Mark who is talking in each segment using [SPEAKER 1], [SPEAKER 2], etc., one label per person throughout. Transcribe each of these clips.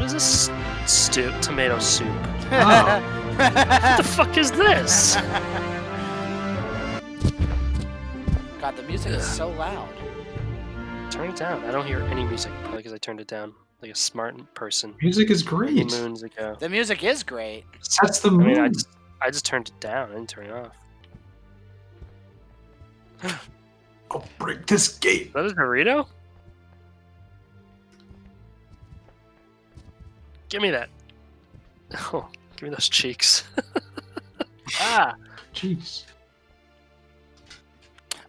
[SPEAKER 1] What is this stew? Tomato soup.
[SPEAKER 2] Oh.
[SPEAKER 1] What the fuck is this?
[SPEAKER 3] God, the music is so loud.
[SPEAKER 1] Turn it down. I don't hear any music. Probably because I turned it down like a smart person.
[SPEAKER 2] Music is
[SPEAKER 1] Many
[SPEAKER 2] great.
[SPEAKER 1] moons ago.
[SPEAKER 3] The music is great.
[SPEAKER 2] That's the
[SPEAKER 1] I mean, I just, I just turned it down. I didn't turn it off.
[SPEAKER 2] I'll break this gate.
[SPEAKER 1] Is that a Dorito? Give me that. Oh, give me those cheeks. ah,
[SPEAKER 2] Jeez.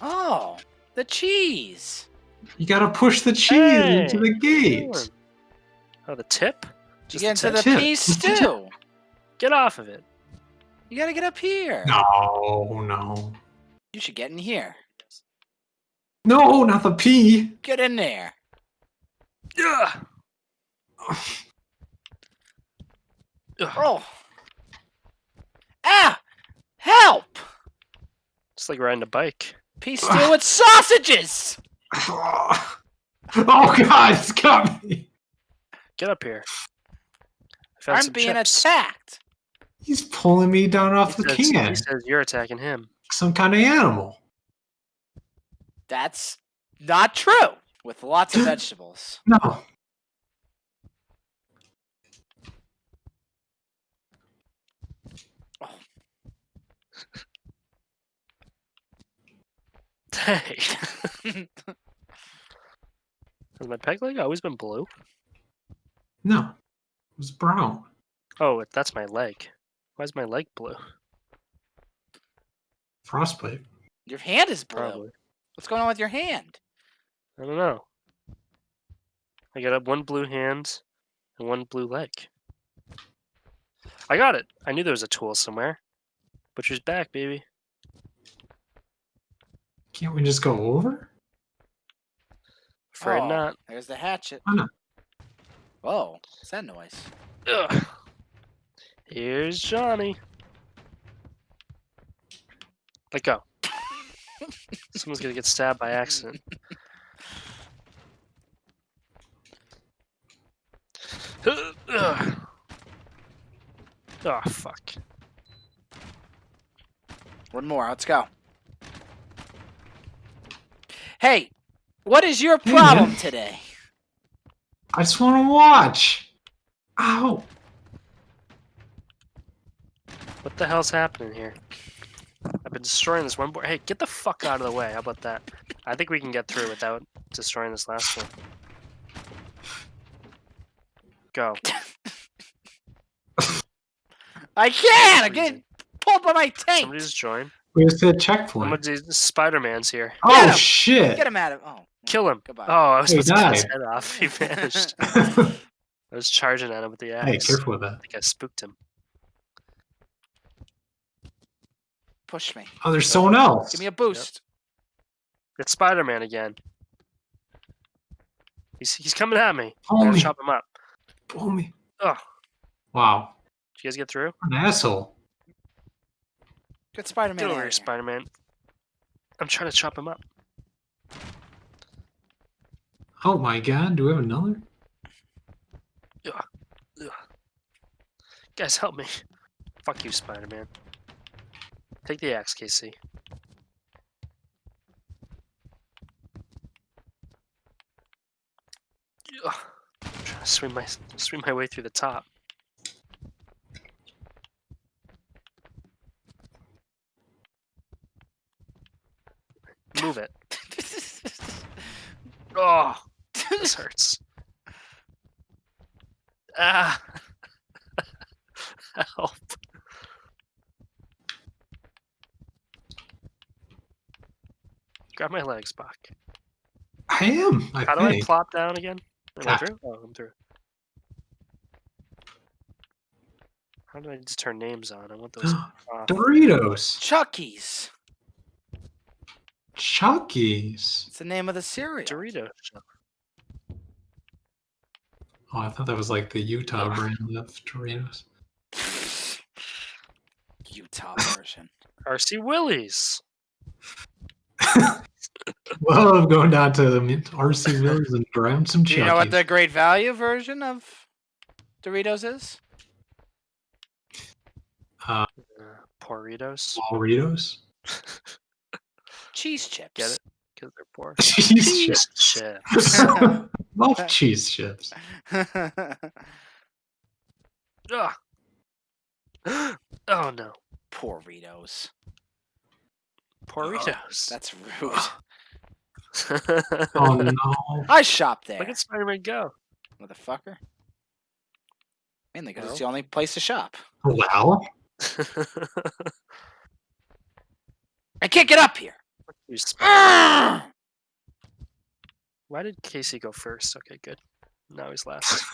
[SPEAKER 3] Oh, the cheese.
[SPEAKER 2] You gotta push the cheese
[SPEAKER 1] Hey,
[SPEAKER 2] into the gate.
[SPEAKER 1] Oh, the tip?
[SPEAKER 3] You
[SPEAKER 1] Just
[SPEAKER 3] get
[SPEAKER 1] the
[SPEAKER 3] into the
[SPEAKER 1] tip?
[SPEAKER 2] tip. the tip.
[SPEAKER 3] stew.
[SPEAKER 1] Get off of it.
[SPEAKER 3] You gotta get up here.
[SPEAKER 2] No, no.
[SPEAKER 3] You should get in here.
[SPEAKER 2] No, not the pea.
[SPEAKER 3] Get in there.
[SPEAKER 1] Ugh. Ugh.
[SPEAKER 3] Oh. Ah! Help!
[SPEAKER 1] It's like riding a bike.
[SPEAKER 3] Pea stew with sausages!
[SPEAKER 2] Oh god, it's got me.
[SPEAKER 1] Get up here. I found
[SPEAKER 3] I'm being
[SPEAKER 1] chips.
[SPEAKER 3] attacked.
[SPEAKER 2] He's pulling me down off
[SPEAKER 1] He
[SPEAKER 2] the
[SPEAKER 1] says,
[SPEAKER 2] can.
[SPEAKER 1] he says you're attacking him.
[SPEAKER 2] Some kind of animal.
[SPEAKER 3] That's not true. With lots of vegetables.
[SPEAKER 2] No.
[SPEAKER 1] Hey. Has my peg leg always been blue?
[SPEAKER 2] No. It was brown.
[SPEAKER 1] Oh, that's my leg. Why is my leg blue?
[SPEAKER 2] Frostbite.
[SPEAKER 3] Your hand is blue.
[SPEAKER 1] Probably.
[SPEAKER 3] What's going on with your hand?
[SPEAKER 1] I don't know. I got a one blue hand and one blue leg. I got it. I knew there was a tool somewhere. Butcher's back, baby.
[SPEAKER 2] Can't we just go over?
[SPEAKER 1] Afraid
[SPEAKER 3] Oh,
[SPEAKER 1] not.
[SPEAKER 3] There's the hatchet.
[SPEAKER 2] Oh, no.
[SPEAKER 3] Whoa, what's that noise?
[SPEAKER 1] Ugh. Here's Johnny. Let go. Someone's gonna get stabbed by accident. Ugh. Oh fuck.
[SPEAKER 3] One more. Let's go. Hey, what is your problem
[SPEAKER 2] man.
[SPEAKER 3] today?
[SPEAKER 2] I just want to watch. Ow.
[SPEAKER 1] What the hell's happening here? I've been destroying this one board. Hey, get the fuck out of the way. How about that? I think we can get through without destroying this last one. Go.
[SPEAKER 3] I can't. I'm getting pulled by my tank.
[SPEAKER 1] Somebody just join.
[SPEAKER 2] Where's the
[SPEAKER 1] I'm
[SPEAKER 2] checkpoint?
[SPEAKER 1] gonna do Spider Man's here.
[SPEAKER 2] Oh
[SPEAKER 3] him.
[SPEAKER 2] shit.
[SPEAKER 3] Get him out of. Oh,
[SPEAKER 1] Kill him.
[SPEAKER 3] Goodbye.
[SPEAKER 1] Oh, I was
[SPEAKER 2] He
[SPEAKER 1] supposed to cut his head off. He vanished. I was charging at him with the axe.
[SPEAKER 2] Hey, careful with that.
[SPEAKER 1] I think I spooked him.
[SPEAKER 3] Push me.
[SPEAKER 2] Oh, there's someone else.
[SPEAKER 3] Give me a boost.
[SPEAKER 1] It's Spider Man again. He's he's coming at me.
[SPEAKER 2] Pull me.
[SPEAKER 1] chop him up.
[SPEAKER 2] Pull me.
[SPEAKER 1] Oh,
[SPEAKER 2] Wow.
[SPEAKER 1] did you guys get through?
[SPEAKER 2] An asshole.
[SPEAKER 3] Get Spider-Man
[SPEAKER 1] Get
[SPEAKER 3] out
[SPEAKER 1] over
[SPEAKER 3] of
[SPEAKER 1] here,
[SPEAKER 3] here.
[SPEAKER 1] Spider Man. I'm trying to chop him up.
[SPEAKER 2] Oh my god, do we have another?
[SPEAKER 1] Guys, help me. Fuck you, Spider Man. Take the axe, Casey. Ugh. I'm trying to swing my swing my way through the top. Move it. Oh, this hurts. Ah. Help. Grab my legs back.
[SPEAKER 2] I am. I
[SPEAKER 1] How do I plop down again? Am I
[SPEAKER 2] Ah.
[SPEAKER 1] through? Oh, I'm through. How do I just turn names on? I want those.
[SPEAKER 2] Doritos.
[SPEAKER 3] Chucky's.
[SPEAKER 2] Chucky's.
[SPEAKER 3] It's the name of the cereal.
[SPEAKER 1] Doritos.
[SPEAKER 2] Oh, I thought that was like the Utah
[SPEAKER 1] Ugh.
[SPEAKER 2] brand of Doritos.
[SPEAKER 3] Utah version.
[SPEAKER 1] RC Willey's.
[SPEAKER 2] well, I'm going down to RC Will's and grab some
[SPEAKER 3] Do you know what the great value version of Doritos is?
[SPEAKER 2] Uh,
[SPEAKER 1] Uh, Poritos.
[SPEAKER 2] small Doritos.
[SPEAKER 3] Cheese chips.
[SPEAKER 1] Get it? Because they're poor.
[SPEAKER 2] Cheese chips.
[SPEAKER 1] chips.
[SPEAKER 2] Love cheese chips.
[SPEAKER 1] Ugh. oh no.
[SPEAKER 3] Poor Ritos.
[SPEAKER 1] Poritos.
[SPEAKER 3] That's rude.
[SPEAKER 2] Oh no.
[SPEAKER 3] I shop there,
[SPEAKER 1] Look at Spider-Man go.
[SPEAKER 3] motherfucker. Mainly because
[SPEAKER 1] Well.
[SPEAKER 3] it's the only place to shop.
[SPEAKER 2] Well,
[SPEAKER 3] I can't get up here.
[SPEAKER 1] You Spider-
[SPEAKER 3] Ah!
[SPEAKER 1] Why did Casey go first? Okay, good. Now he's last.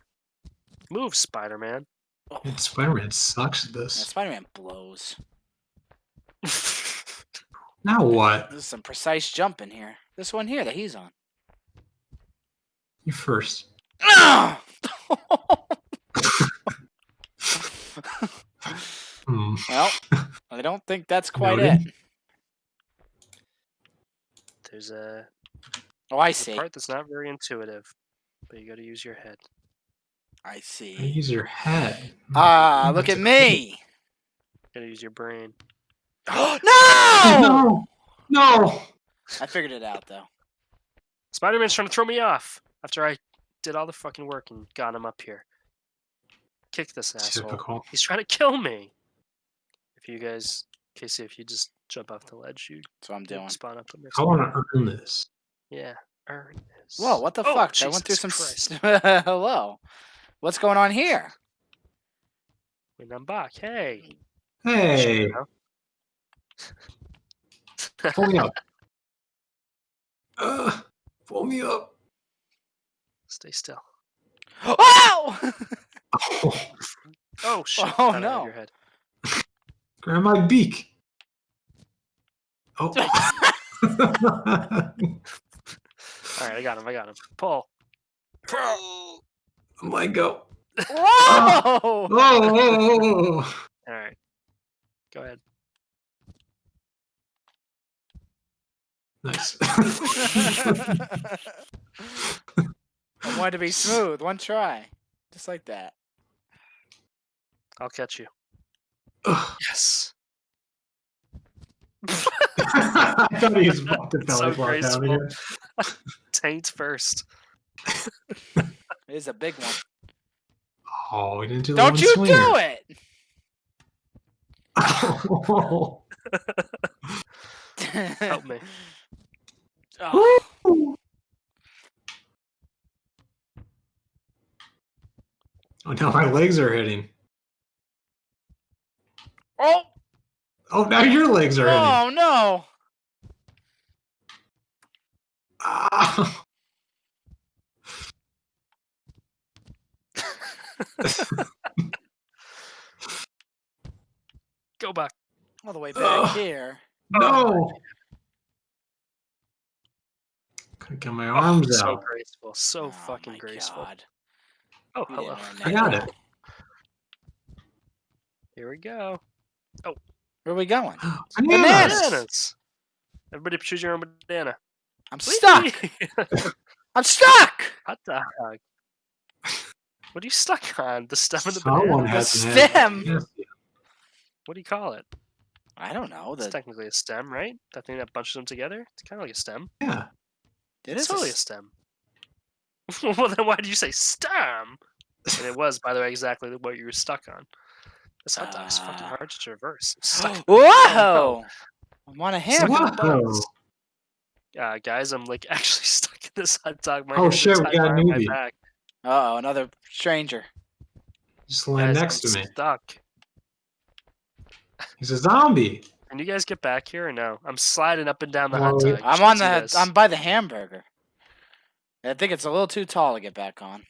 [SPEAKER 1] Move, Spider-Man.
[SPEAKER 2] Spider-Man sucks at
[SPEAKER 3] Yeah,
[SPEAKER 2] this.
[SPEAKER 3] Spider-Man blows.
[SPEAKER 2] Now what?
[SPEAKER 3] There's some precise jump in here. This one here that he's on.
[SPEAKER 2] You first.
[SPEAKER 3] Ah!
[SPEAKER 2] Hmm.
[SPEAKER 3] well, I don't think that's quite
[SPEAKER 2] Noted.
[SPEAKER 3] it.
[SPEAKER 1] There's a
[SPEAKER 3] Oh, I
[SPEAKER 1] the
[SPEAKER 3] see.
[SPEAKER 1] part that's not very intuitive, but you got to use your head.
[SPEAKER 3] I
[SPEAKER 2] You
[SPEAKER 3] see.
[SPEAKER 2] Use your head.
[SPEAKER 3] Ah, look at me.
[SPEAKER 1] Got to use your brain.
[SPEAKER 3] no!
[SPEAKER 2] No! No!
[SPEAKER 3] I figured it out though.
[SPEAKER 1] Spider-Man's trying to throw me off after I did all the fucking work and got him up here. Kick this asshole.
[SPEAKER 2] Typical.
[SPEAKER 1] He's trying to kill me. If you guys, Casey, if you just jump off the ledge, you
[SPEAKER 3] That's what I'm doing.
[SPEAKER 1] spawn up next.
[SPEAKER 2] I want to earn this.
[SPEAKER 1] Yeah, earn this.
[SPEAKER 3] Whoa, what the
[SPEAKER 1] Oh,
[SPEAKER 3] fuck? I went through some.
[SPEAKER 1] Christ.
[SPEAKER 3] Hello. What's going on here?
[SPEAKER 1] Wait, I'm back. Hey.
[SPEAKER 2] Hey, pull me up. Uh, pull me up.
[SPEAKER 1] Stay still.
[SPEAKER 3] Oh!
[SPEAKER 2] Oh,
[SPEAKER 1] Oh shit!
[SPEAKER 3] Oh,
[SPEAKER 1] thought
[SPEAKER 3] no.
[SPEAKER 1] Your head.
[SPEAKER 2] grab my beak. Oh.
[SPEAKER 1] All right, I got him. I got him. Pull.
[SPEAKER 2] oh my go.
[SPEAKER 3] Whoa!
[SPEAKER 2] Oh, oh, oh,
[SPEAKER 1] All right. Go ahead.
[SPEAKER 2] Nice.
[SPEAKER 3] I wanted to be smooth. One try. Just like that.
[SPEAKER 1] I'll catch you.
[SPEAKER 2] Ugh.
[SPEAKER 1] Yes.
[SPEAKER 2] I thought he was about
[SPEAKER 1] So
[SPEAKER 2] belly flop down here.
[SPEAKER 1] Taint first.
[SPEAKER 3] It is a big one.
[SPEAKER 2] Oh, we didn't do the
[SPEAKER 3] Don't
[SPEAKER 2] one
[SPEAKER 3] you
[SPEAKER 2] swinger.
[SPEAKER 3] do it!
[SPEAKER 2] Oh.
[SPEAKER 1] Help me.
[SPEAKER 3] Oh,
[SPEAKER 2] Oh, now my legs are hitting.
[SPEAKER 3] oh,
[SPEAKER 2] Oh, now your legs are hitting.
[SPEAKER 3] oh no!
[SPEAKER 2] Ah.
[SPEAKER 1] Go back.
[SPEAKER 3] All the way back
[SPEAKER 2] Ugh.
[SPEAKER 3] here.
[SPEAKER 2] No. Couldn't get my arms
[SPEAKER 1] so
[SPEAKER 2] out.
[SPEAKER 1] graceful. So
[SPEAKER 3] Oh
[SPEAKER 1] fucking graceful.
[SPEAKER 3] God.
[SPEAKER 1] Oh, hello.
[SPEAKER 3] didn't
[SPEAKER 2] I got it.
[SPEAKER 1] Here we go.
[SPEAKER 3] Where are we going?
[SPEAKER 2] Bananas.
[SPEAKER 1] Bananas. Everybody choose your own banana.
[SPEAKER 3] I'm stuck. I'm stuck.
[SPEAKER 1] Hot dog. What are you stuck on? The stem of the
[SPEAKER 2] Someone
[SPEAKER 1] banana?
[SPEAKER 2] has
[SPEAKER 3] The stem.
[SPEAKER 2] Yes.
[SPEAKER 1] What do you call it?
[SPEAKER 3] I don't know.
[SPEAKER 1] It's technically a stem, right? That thing that bunches them together? It's kind of like a stem.
[SPEAKER 2] Yeah.
[SPEAKER 3] it
[SPEAKER 1] It's
[SPEAKER 3] is a
[SPEAKER 1] totally a
[SPEAKER 3] s-
[SPEAKER 1] stem. well, then why did you say stem? And it was, by the way, exactly what you were stuck on. This hot dog's fucking
[SPEAKER 3] Ah.
[SPEAKER 1] hard to traverse.
[SPEAKER 3] Whoa! I'm on a
[SPEAKER 1] Stuck
[SPEAKER 3] hammer.
[SPEAKER 1] in the
[SPEAKER 2] Whoa.
[SPEAKER 1] bugs. uh, guys, I'm like actually stuck in this hot dog. My
[SPEAKER 2] Oh,
[SPEAKER 1] hands
[SPEAKER 2] shit, we got a
[SPEAKER 1] behind
[SPEAKER 2] newbie.
[SPEAKER 1] back.
[SPEAKER 3] Uh oh, another stranger.
[SPEAKER 2] Just land
[SPEAKER 1] Guys,
[SPEAKER 2] next
[SPEAKER 1] I'm
[SPEAKER 2] to me.
[SPEAKER 1] Stuck.
[SPEAKER 2] He's a zombie.
[SPEAKER 1] Can you guys get back here or no? I'm sliding up and down the
[SPEAKER 2] Well,
[SPEAKER 1] hot dog.
[SPEAKER 3] I'm on the.
[SPEAKER 1] this.
[SPEAKER 3] I'm by the hamburger. I think it's a little too tall to get back on.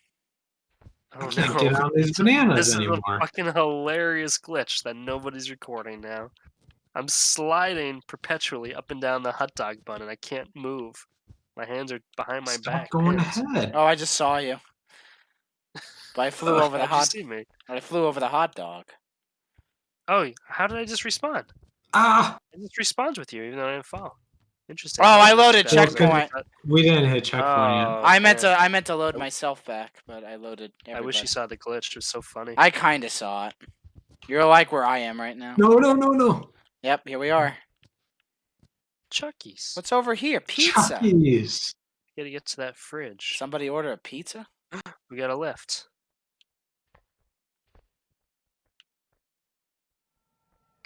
[SPEAKER 2] I
[SPEAKER 1] Oh,
[SPEAKER 2] can't
[SPEAKER 1] no.
[SPEAKER 2] get on these bananas
[SPEAKER 1] This is a fucking hilarious glitch that nobody's recording now. I'm sliding perpetually up and down the hot dog bun, and I can't move. My hands are behind my
[SPEAKER 2] Stop
[SPEAKER 1] back.
[SPEAKER 2] going
[SPEAKER 1] hands.
[SPEAKER 2] ahead.
[SPEAKER 3] Oh, I just saw you. But I flew over the
[SPEAKER 1] How'd you
[SPEAKER 3] hot.
[SPEAKER 1] see me?
[SPEAKER 3] I flew over the hot dog.
[SPEAKER 1] Oh, how did I just respond?
[SPEAKER 2] Ah,
[SPEAKER 1] I just respawned with you, even though I didn't fall. Interesting.
[SPEAKER 3] Oh, I loaded
[SPEAKER 1] That
[SPEAKER 2] checkpoint. We didn't hit checkpoint
[SPEAKER 1] Oh,
[SPEAKER 3] I meant to I meant to load myself back, but I loaded.
[SPEAKER 1] I wish you saw the glitch. It was so funny.
[SPEAKER 3] I kind of saw it. You're like where I am right now.
[SPEAKER 2] No, no, no, no.
[SPEAKER 3] Yep, here we are.
[SPEAKER 1] Chucky's.
[SPEAKER 3] What's over here? Pizza.
[SPEAKER 2] Chucky's.
[SPEAKER 1] Gotta get to that fridge.
[SPEAKER 3] Somebody order a pizza?
[SPEAKER 1] We got a lift.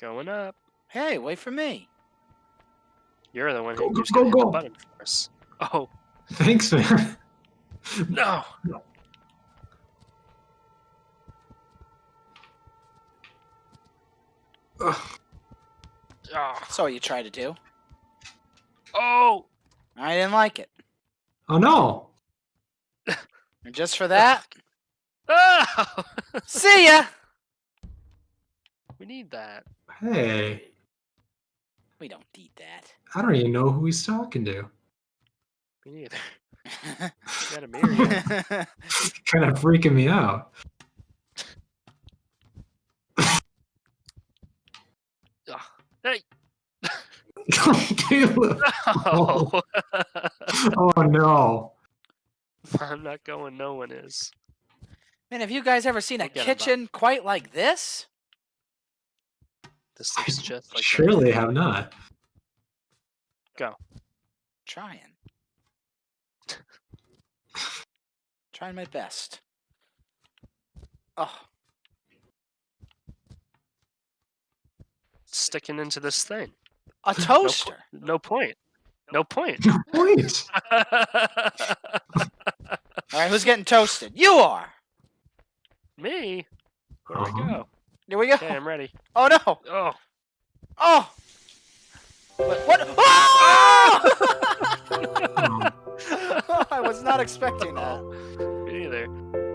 [SPEAKER 1] Going up.
[SPEAKER 3] Hey, wait for me.
[SPEAKER 1] You're the one
[SPEAKER 2] Go,
[SPEAKER 1] who
[SPEAKER 2] go,
[SPEAKER 1] keeps
[SPEAKER 2] go,
[SPEAKER 1] gonna the
[SPEAKER 2] go.
[SPEAKER 1] button for us. Oh
[SPEAKER 2] Thanks, man.
[SPEAKER 1] no!
[SPEAKER 2] Ugh.
[SPEAKER 1] Oh,
[SPEAKER 3] So you try to do.
[SPEAKER 1] oh!
[SPEAKER 3] I didn't like it.
[SPEAKER 2] Oh no.
[SPEAKER 3] And just for that,
[SPEAKER 1] Oh!
[SPEAKER 3] see ya.
[SPEAKER 1] we need that.
[SPEAKER 2] Hey,
[SPEAKER 3] We don't need that.
[SPEAKER 2] I don't even know who he's talking to.
[SPEAKER 1] Me neither. Got a mirror yet.
[SPEAKER 2] kind of freaking me out.
[SPEAKER 1] Oh, hey!
[SPEAKER 2] Caleb.
[SPEAKER 1] Oh.
[SPEAKER 2] oh no.
[SPEAKER 1] I'm not going. No one is.
[SPEAKER 3] Man, have you guys ever seen a
[SPEAKER 1] Forget about
[SPEAKER 3] kitchen quite like this?
[SPEAKER 1] This
[SPEAKER 2] I
[SPEAKER 1] looks just like.
[SPEAKER 2] surely have not. Go.
[SPEAKER 3] Trying. Trying my best. Oh,
[SPEAKER 1] Sticking into this thing.
[SPEAKER 3] a toaster.
[SPEAKER 1] No point. No point.
[SPEAKER 2] No point.
[SPEAKER 3] All right, who's getting toasted? You are.
[SPEAKER 1] Me? Where do we
[SPEAKER 2] Uh-huh.
[SPEAKER 1] go?
[SPEAKER 3] Here we go.
[SPEAKER 1] Okay, I'm ready.
[SPEAKER 3] Oh no.
[SPEAKER 1] Oh,
[SPEAKER 3] Oh. What? what? Oh! I was not expecting that.